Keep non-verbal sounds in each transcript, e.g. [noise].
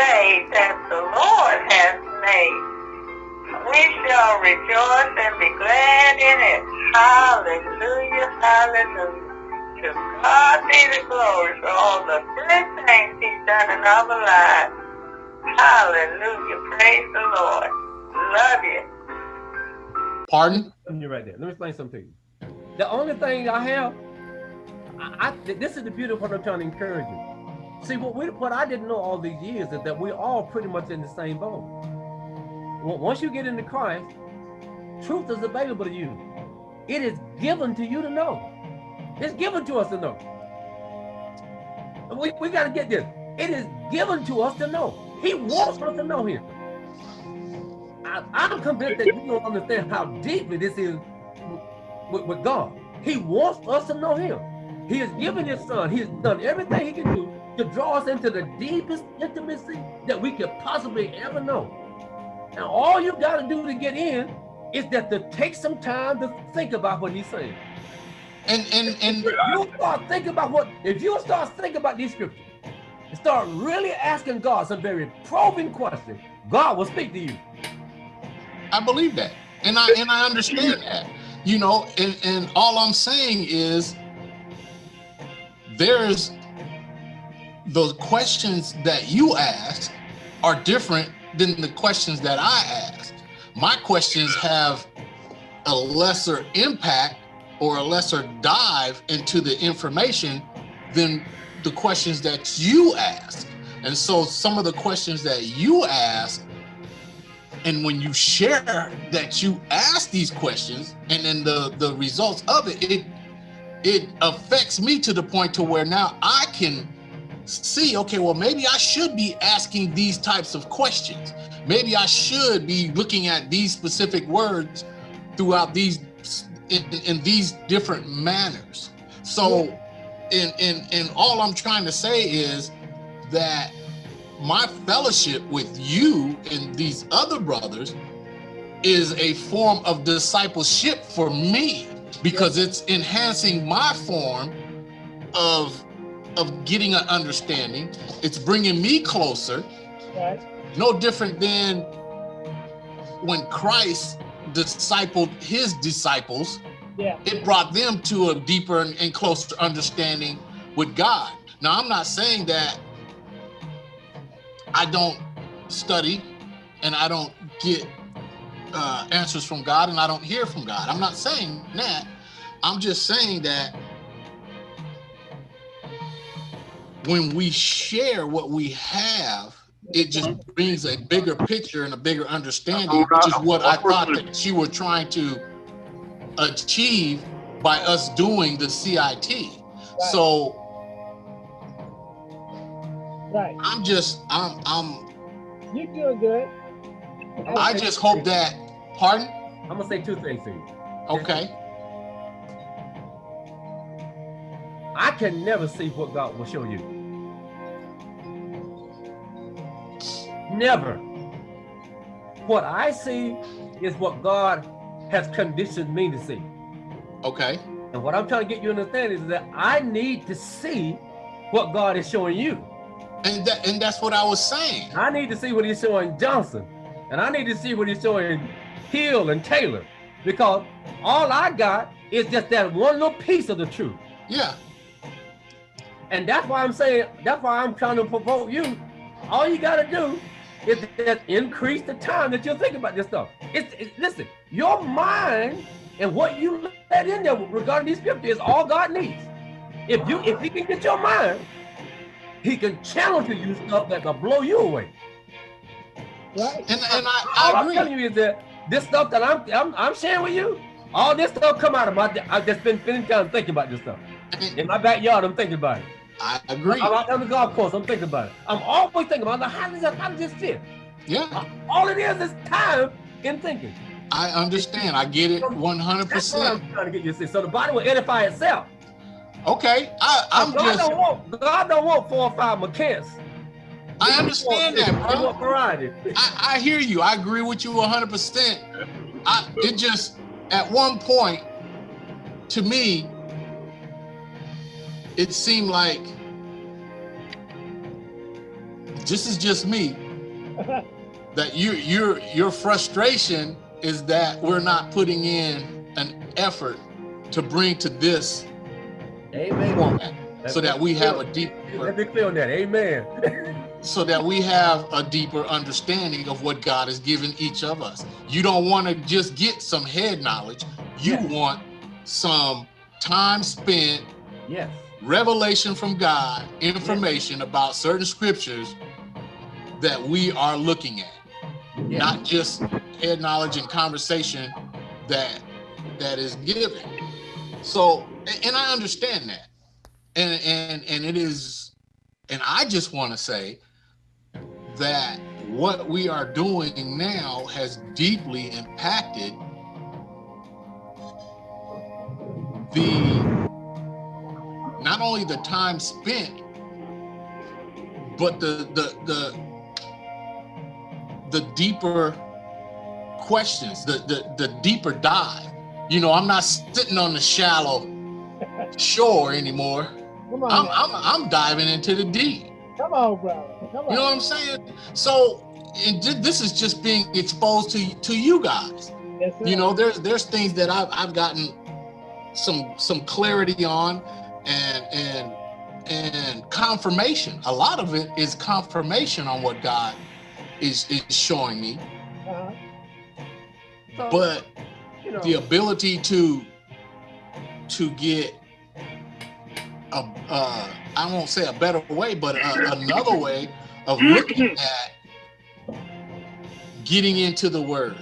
day that the Lord has made. We shall rejoice and be glad in it. Hallelujah, hallelujah. To God be the glory for all the good things he's done in our lives. Hallelujah, praise the Lord. Love you. Pardon? You're right there. Let me explain something to you. The only thing I have, I, I this is the beautiful part I'm trying to encourage you. See, what we what I didn't know all these years is that we're all pretty much in the same boat. Once you get into Christ, truth is available to you. It is given to you to know. It's given to us to know. We, we got to get this. It is given to us to know. He wants us to know him. I, am convinced that you don't understand how deeply this is with, with God. He wants us to know him. He has given his son. He has done everything he can do to draw us into the deepest intimacy that we could possibly ever know. And all you got to do to get in is that to take some time to think about what he's saying. And and and you start thinking about what if you start thinking about these scriptures and start really asking God some very probing questions, God will speak to you. I believe that. And I and I understand that. You know, and, and all I'm saying is there's those questions that you ask are different than the questions that I ask. My questions have a lesser impact or a lesser dive into the information than the questions that you ask. And so some of the questions that you ask, and when you share that you ask these questions and then the, the results of it, it, it affects me to the point to where now I can see, okay, well, maybe I should be asking these types of questions. Maybe I should be looking at these specific words throughout these in, in these different manners. So in, in, in all I'm trying to say is that my fellowship with you and these other brothers is a form of discipleship for me because it's enhancing my form of of getting an understanding. It's bringing me closer. Right. No different than when Christ discipled his disciples. Yeah. It brought them to a deeper and, and closer understanding with God. Now, I'm not saying that I don't study and I don't get uh, answers from God and I don't hear from God. I'm not saying that. I'm just saying that when we share what we have, it just brings a bigger picture and a bigger understanding, which is what I thought that you were trying to achieve by us doing the CIT. Right. So right. I'm just I'm I'm you're doing good. I just hope that pardon? I'm gonna say two things to you. Okay. I can never see what God will show you. Never. What I see is what God has conditioned me to see. Okay. And what I'm trying to get you to understand is that I need to see what God is showing you. And that and that's what I was saying. I need to see what he's showing Johnson. And I need to see what he's showing Hill and Taylor. Because all I got is just that one little piece of the truth. Yeah. And that's why I'm saying, that's why I'm trying to provoke you. All you got to do is just increase the time that you think about this stuff. It's, it's, listen, your mind and what you let in there regarding these scriptures is all God needs. If you if he can get your mind, he can challenge you stuff that will blow you away. Right? And, and I, I all agree. I'm telling you is that this stuff that I'm, I'm I'm sharing with you, all this stuff come out of my I've just been spending time thinking about this stuff. In my backyard, I'm thinking about it. I agree. I'm on the golf course. I'm thinking about it. I'm always thinking about it. How does that, how does this fit? Yeah. All it is is time in thinking. I understand. I get it 100%. That's what I'm trying to get you to see. So the body will edify itself. Okay. I, I'm God just. Don't want, God don't want four or five mechanics. I understand that, bro. Variety. I, I hear you. I agree with you 100%. I, it just, at one point, to me, it seemed like this is just me, [laughs] that you your your frustration is that we're not putting in an effort to bring to this Amen. format Let's so that we have a deeper Let's be clear on that. Amen. [laughs] so that we have a deeper understanding of what God has given each of us. You don't want to just get some head knowledge. You Yes. want some time spent, yes. Revelation from God, information about certain scriptures that we are looking at, yes. not just head knowledge and conversation that that is given. So, and I understand that. And and and it is and I just want to say that what we are doing now has deeply impacted the not only the time spent but the the the the deeper questions the the, the deeper dive you know i'm not sitting on the shallow shore anymore Come on, i'm i'm, I'm diving into the deep come on, brother. Come on. you know what I'm saying? So and this is just being exposed to to you guys. Yes. You know, there's there's things that I've I've gotten some some clarity on and and and confirmation. A lot of it is confirmation on what God is is showing me. Uh-huh. So, But you know, the ability to to get a uh, I won't say a better way, but a, another way of looking [coughs] at getting into the Word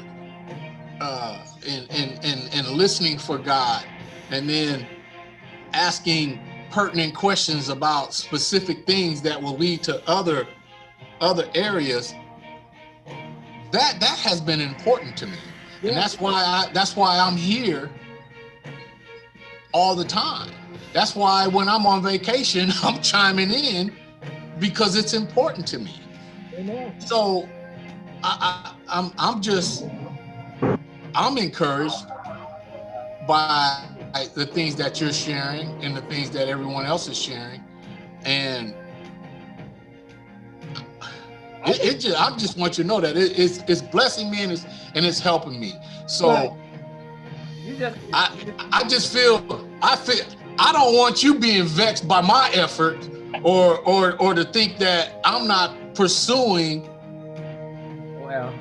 uh, and, and and and listening for God, and then asking pertinent questions about specific things that will lead to other other areas. That that has been important to me and that's why I that's why I'm here all the time. That's why when I'm on vacation, [laughs] I'm chiming in because it's important to me. So I, I I'm I'm just I'm encouraged by the things that you're sharing and the things that everyone else is sharing, and it, it just I just want you to know that it, it's it's blessing me and it's and it's helping me. So. Right. just, I I just feel I feel I don't want you being vexed by my effort or or or to think that I'm not pursuing well,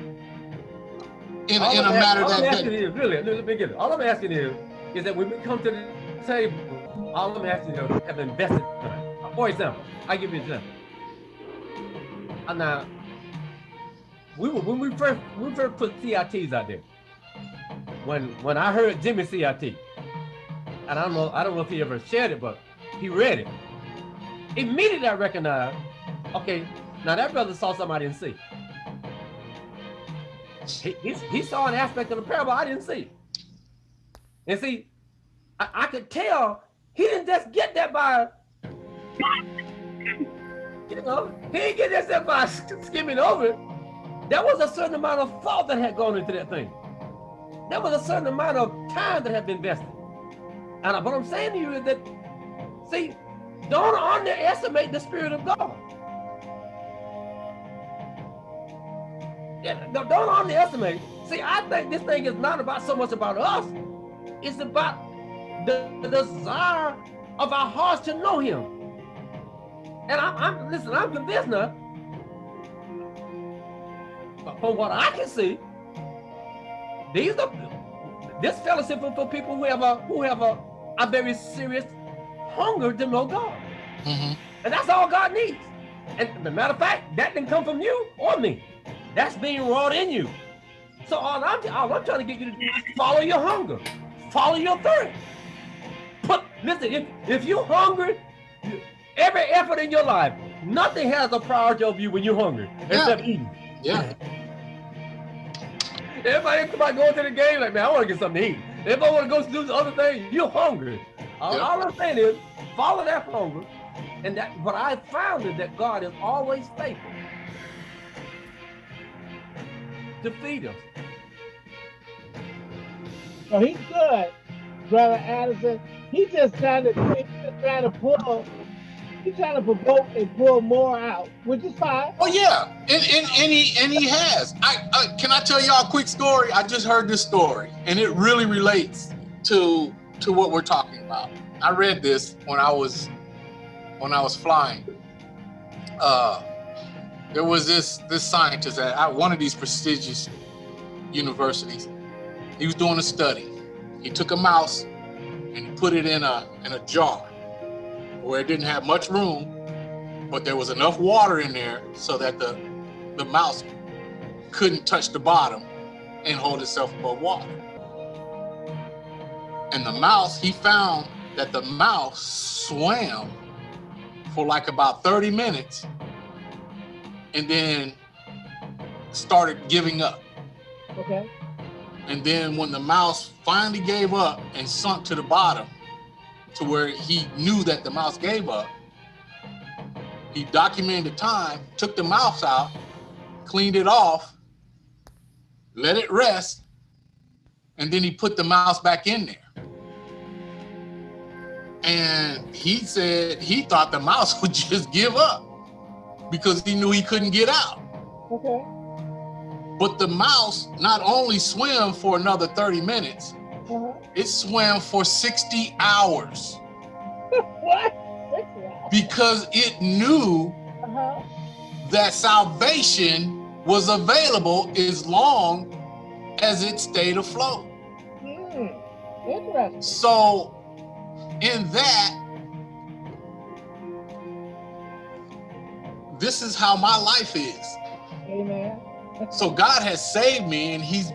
in, all in a matter ask- all I'm that, asking that is, really, let me get it. All I'm asking is, is that when we come to the table, all I'm asking is have invested time. For example, I give you an example. And now, we were, when we first when we first put CITs out there, when when I heard Jimmy CIT, and I don't know I don't know if he ever shared it, but he read it. Immediately I recognized, okay, now that brother saw something I didn't see. He, he, he saw an aspect of the parable I didn't see. And see, I, I could tell he didn't just get that by, you know, he didn't get that by skimming over it. There was a certain amount of thought that had gone into that thing. There was a certain amount of time that had been invested. And what I'm saying to you is that, see, don't underestimate the Spirit of God. Don't underestimate. See, I think this thing is not about so much about us. It's about the, the desire of our hearts to know Him. And I'm, I'm listen. I'm convinced now. but From what I can see, these are this fellowship is for people who have a who have a, a very serious hunger to know God. Mhm. And that's all God needs. And the matter of fact, that didn't come from you or me. That's being wrought in you. So all I'm, all I'm trying to get you to do is follow your hunger, follow your thirst. Put listen, if if you hungry, every effort in your life, nothing has a priority of you when you're hungry except eating. yeah [laughs] Everybody out going to the game like, man, I want to get something to eat. If I want to go do the other thing, you're hungry. All, Yeah. all I'm saying is follow that hunger. And that what I found is that God is always faithful to feed us. So he's good, brother Addison. He's just trying to just trying to pull He's trying to provoke and pull more out, which is fine. Oh yeah, and and, and he and he has. I can I tell y'all a quick story? I just heard this story, and it really relates to to what we're talking about. I read this when I was when I was flying. Uh, there was this this scientist at one of these prestigious universities. He was doing a study. He took a mouse and he put it in a in a jar where it didn't have much room, but there was enough water in there so that the the mouse couldn't touch the bottom and hold itself above water. And the mouse, he found that the mouse swam for like about 30 minutes and then started giving up. Okay. And then when the mouse finally gave up and sunk to the bottom to where he knew that the mouse gave up, he documented the time, took the mouse out, cleaned it off, let it rest, and then he put the mouse back in there. And he said he thought the mouse [laughs] would just give up because he knew he couldn't get out. Okay. But the mouse not only swam for another 30 minutes, Uh-huh. it swam for 60 hours [laughs] what? Because it knew Uh-huh. that salvation was available as long as it stayed afloat. Hmm. Interesting. So, in that, this is how my life is. Amen. So, God has saved me and He's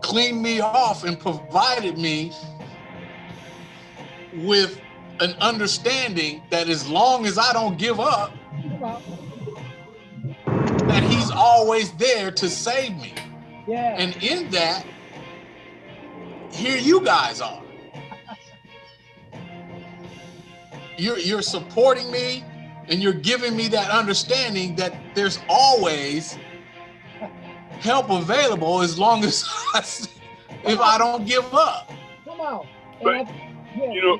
cleaned me off and provided me with an understanding that as long as I don't give up, that He's always there to save me. Yeah. And in that, here you guys are. You're you're supporting me and you're giving me that understanding that there's always help available as long as [laughs] I, if I don't give up. Come on. But, I- yeah. You know,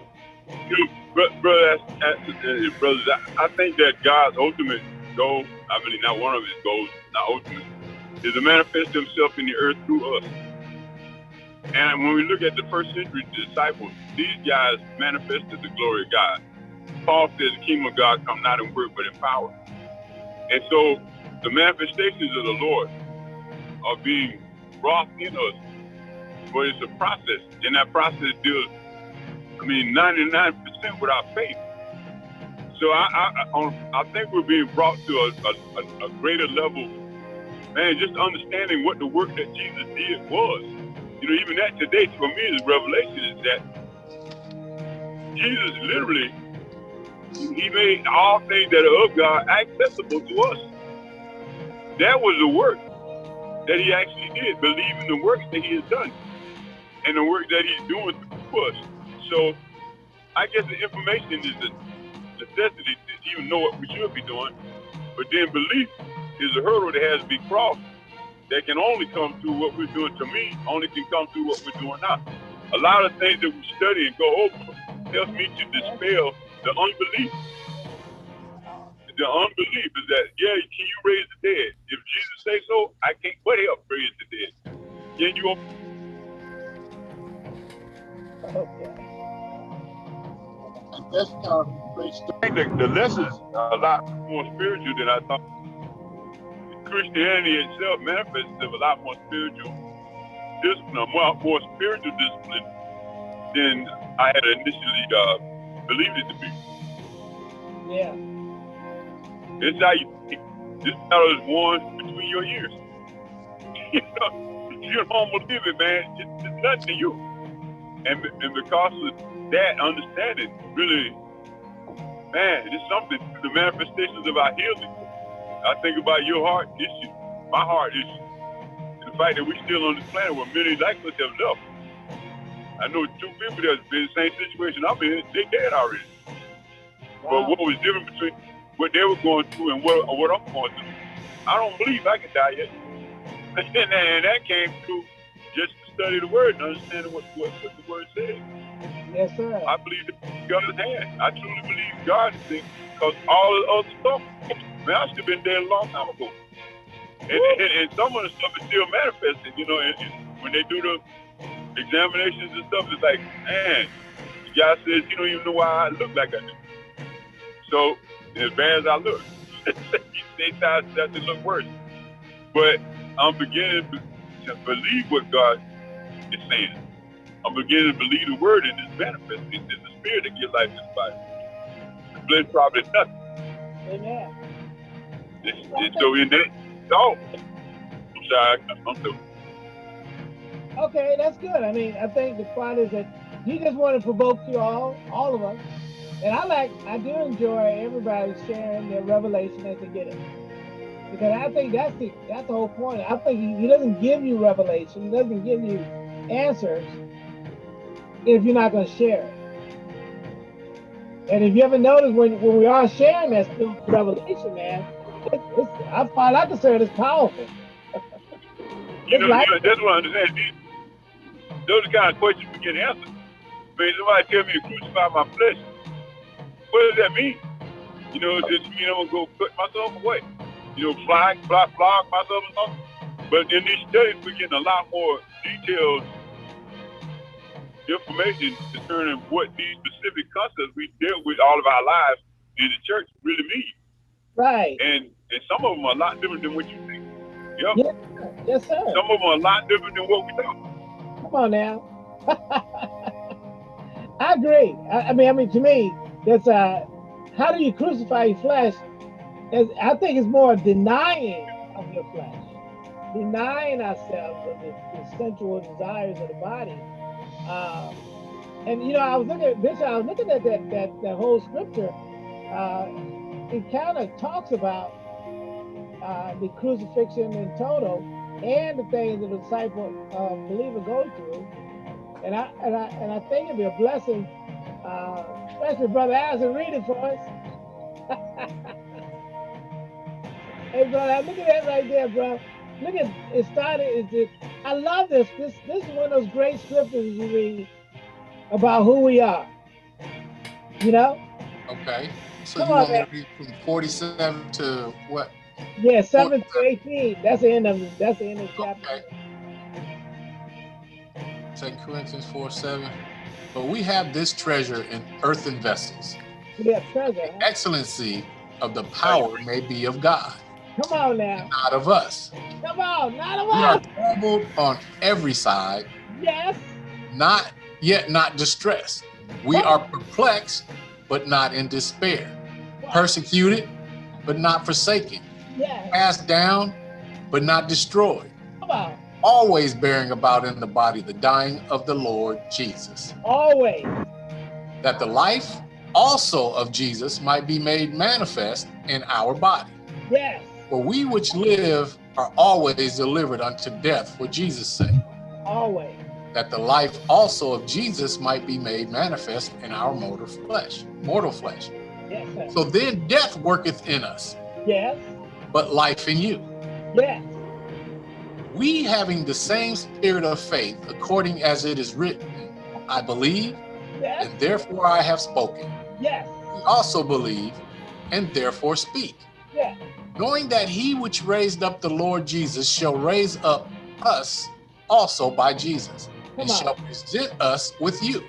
you know, bro- brother, that's, that's, uh, brothers, I, I think that God's ultimate goal, I mean, not one of his goals, not ultimate, is to manifest himself in the earth through us. And when we look at the first century disciples, these guys manifested the glory of God. Paul says the kingdom of God come not in word but in power. And so the manifestations of the Lord are being wrought in us. But it's a process. And that process deals, I mean, 99% with our faith. So I, I, I, think we're being brought to a, a, a, a greater level, man, just understanding what the work that Jesus did was. You know, even that today for me is revelation is that Jesus literally, he made all things that are of God accessible to us. That was the work that he actually did, believe in the work that he has done and the work that he's doing through us. So I guess the information is the necessity to even know what we should be doing. But then belief is a hurdle that has to be crossed that can only come through what we're doing to me, only can come through what we're doing now. A lot of things that we study and go over helps me to dispel the unbelief. The unbelief is that, yeah, can you raise the dead? If Jesus say so, I can't but help raise the dead. Can you Okay. That's. I think the, the lessons are a lot more spiritual than I thought. Christianity itself manifests as a lot more spiritual discipline, a more, more spiritual discipline than I had initially uh, believed it to be. Yeah. It's how you this battle is won between your ears. [laughs] you know, you don't believe it, man. It's, it's nothing to you. And, and because of that understanding, really, man, it's something the manifestations of our healing. I think about your heart issue, my heart issue, and the fact that we're still on this planet where many like us have left. I know two people that's been in the same situation I'm in, they dead already. But what was different between what they were going through and what, what I'm going through? I don't believe I can die yet. [laughs] and, that- came through just to study the word and understanding what, what, what the word says. Yes, sir. I believe that God's hand. I truly believe God is thing because all the other stuff, man, I should have been dead a long time ago. And, and, and some of the stuff is still manifesting, you know, and, and when they do the examinations and stuff, it's like, man, guy says, you don't even know why I look like I do. So, as bad as I look, [laughs] they thought that to look worse. But I'm beginning to believe what God is saying. I'm beginning to believe the word and it's manifesting. It's the spirit that gives life to this body. The flesh probably nothing. Amen. It's, it's, so in that, no. I'm sorry, I'm through. Okay, that's good. I mean, I think the point is that he just want to provoke you all, all of us. And I like, I do enjoy everybody sharing their revelation as they get it. Because I think that's the that's the whole point. I think he, he doesn't give you revelation, he doesn't give you answers if you're not going to share it. And if you ever notice when, when we are sharing that revelation, man, it's, it's, I find I consider it as powerful. [laughs] You know, like- you know, that's what I understand. These, those are the kind of questions we get answered. I mean, somebody tell me to crucify my flesh. What does that mean? You know, does it mean I'm going to go cut myself away? You know, fly, fly, flog myself or something? But in these studies, we're getting a lot more detailed information concerning what these specific concepts we deal with all of our lives in the church really mean. Right. And and some of them are a lot different than what you think. Yep. Yeah. Yes, sir. Some of them are a lot different than what we thought. Come on now. [laughs] I agree. I, I mean, I mean, to me, that's uh, how do you crucify your flesh? I think it's more denying of your flesh, denying ourselves of the, the sensual desires of the body. Um, and you know, I was looking at Bishop. I was looking at that that, that whole scripture. Uh, it kind of talks about uh, the crucifixion in total and the things the disciple uh, believer go through. And I and I and I think it'd be a blessing, uh, especially Brother Allison, read it for us. [laughs] hey, brother, look at that right there, bro. Look at it started. It, it, I love this. This this is one of those great scriptures you read about who we are. You know? Okay. So Come you on, want me man. to read from 47 to what? Yeah, seven to eighteen. That's the end of. That's the end of the chapter. Okay. Second Corinthians 4 7. But we have this treasure in earthen vessels. Yeah, treasure. huh? Excellency of the power may be of God, Come on now. not of us. Come on. Not of We are us. troubled on every side, Yes. not yet not distressed. We are perplexed, but not in despair. Persecuted, but not forsaken. Yes. Cast down, but not destroyed. Come on. Always bearing about in the body the dying of the Lord Jesus, Always. that the life also of Jesus might be made manifest in our body. Yes. For we which live are always delivered unto death for Jesus' sake, Always. that the life also of Jesus might be made manifest in our mortal flesh, mortal flesh. Yes. Sir. So then death worketh in us, Yes. but life in you. Yes. We having the same spirit of faith, according as it is written, I believe, Yes. and therefore I have spoken. Yes. We also believe, and therefore speak, Yes. knowing that he which raised up the Lord Jesus shall raise up us also by Jesus, and on. shall present us with you.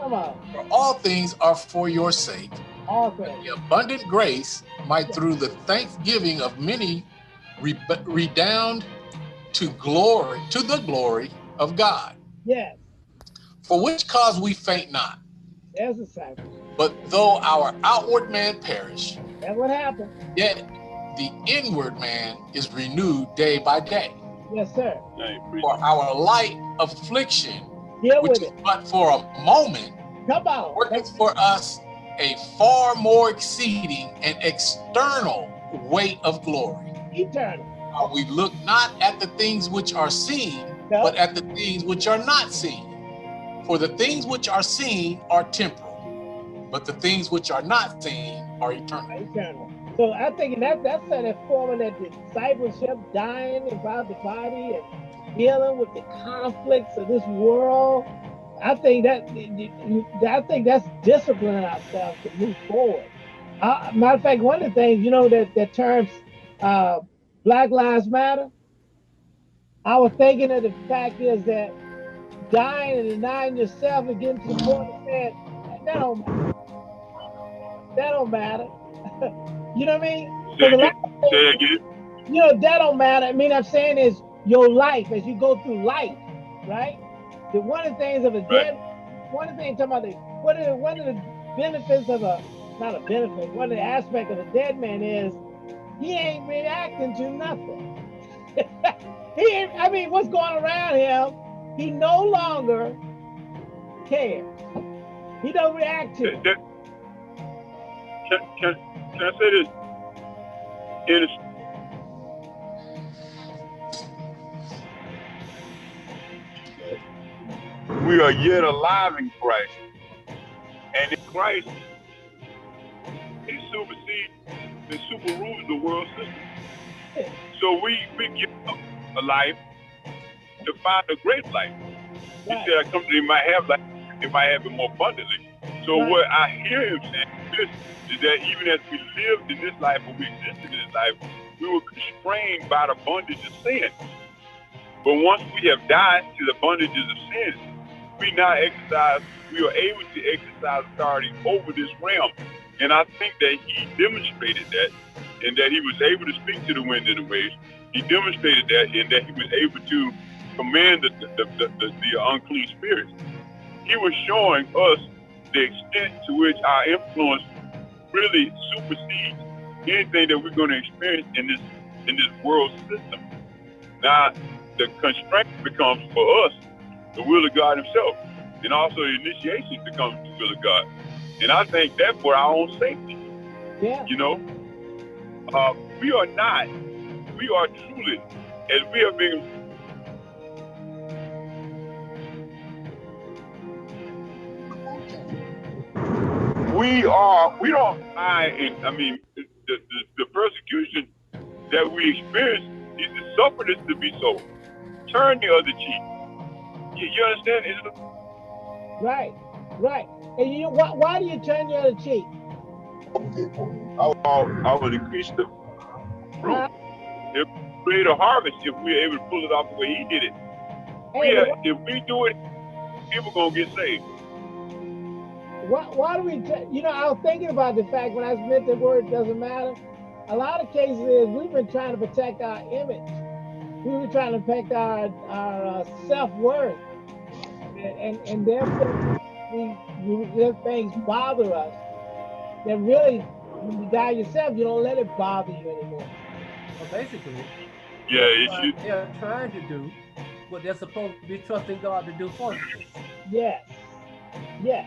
Come on. For all things are for your sake, All things. the abundant grace might through the thanksgiving of many re- redound to glory, to the glory of God. Yes. For which cause we faint not, That's a sacrifice. but though our outward man perish, That's what happened. yet the inward man is renewed day by day. Yes, sir. I ain't preaching. For our light affliction, Deal which with is it. but for a moment, Come on. worketh for us a far more exceeding and external weight of glory. Eternal. For we look not at the things which are seen, No. but at the things which are not seen. For the things which are seen are temporal, but the things which are not seen are eternal. eternal. So I think that that's that forming that discipleship, dying about the body and dealing with the conflicts of this world I think that I think that's disciplining ourselves to move forward. Uh, matter of fact, one of the things you know that that terms uh, Black Lives Matter. I was thinking of the fact is that dying and denying yourself and getting to the point of saying that don't matter. That don't matter. [laughs] you know what I mean? [laughs] Say again. Say again. You know that don't matter. I mean, I'm saying is your life as you go through life, right? The one of the things of a dead, one of the things talking about the one of the one of the benefits of a not a benefit, one of the aspects of a dead man is he ain't reacting to nothing. [laughs] he ain't, I mean, what's going around him, he no longer cares. He don't react to it. Can, can, can I say this? In we are yet alive in Christ. And in Christ, he supersedes and super rules the world system. So we, we give up a life to find a great life. He said, I come to you, might have life, they might have it more abundantly. So right. what I hear him saying is that even as we lived in this life, or we existed in this life, we were constrained by the bondage of sin. But once we have died to the bondages of sin, we now exercise, we are able to exercise authority over this realm. And I think that he demonstrated that and that he was able to speak to the wind and the waves. He demonstrated that and that he was able to command the, the, the, the, the unclean spirits. He was showing us the extent to which our influence really supersedes anything that we're going to experience in this in this world system. Now, the constraint becomes for us the will of God Himself, and also the initiation becomes the will of God. And I think that's for our own safety. Yeah. You know, uh, we are not, we are truly, as we have been we are, we don't mind, I mean, the, the, the, persecution that we experience is to suffer this to be so. Turn the other cheek. You, you understand? It's, right, right. And you, why, why do you turn the other cheek? I, I would increase the fruit. Uh, if we create a harvest, if we're able to pull it off the way he did it. We are, if we do it, people gonna get saved. Why, why do we, you know, I was thinking about the fact when I meant the word doesn't matter. A lot of cases is we've been trying to protect our image. We've been trying to protect our, our uh, self-worth. And, and, and therefore, we, we things bother us. That really, when you die yourself, you don't let it bother you anymore. Well, basically, yeah, uh, they're trying to do what they're supposed to be trusting God to do for them. Yes, yes.